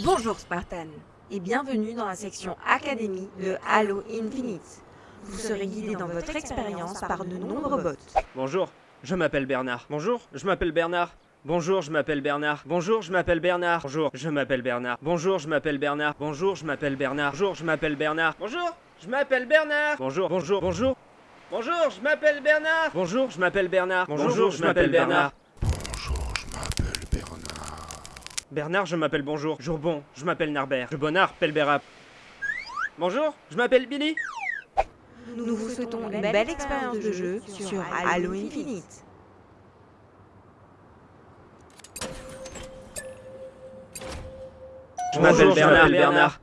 Bonjour Spartan et bienvenue dans la section Académie de Halo Infinite. Vous serez guidé dans votre expérience par de nombreux bots. Bonjour, je m'appelle Bernard. Bonjour, je m'appelle Bernard. Bonjour, je m'appelle Bernard. Bonjour, je m'appelle Bernard. Bonjour, je m'appelle Bernard. Bonjour, je m'appelle Bernard. Bonjour, je m'appelle Bernard. Bonjour, je m'appelle Bernard. Bonjour, je m'appelle Bernard. Bonjour, bonjour, bonjour. Bonjour, je m'appelle Bernard. Bonjour, je m'appelle Bernard. Bonjour, je m'appelle Bernard. Bonjour, je m'appelle Bernard. Bernard, je m'appelle bonjour. Jourbon, je m'appelle Narbert. Je bonard, Pelberap. Bonjour, je m'appelle Billy. Nous vous souhaitons une belle expérience de jeu sur Halo Infinite. Je m'appelle Bernard. Bernard.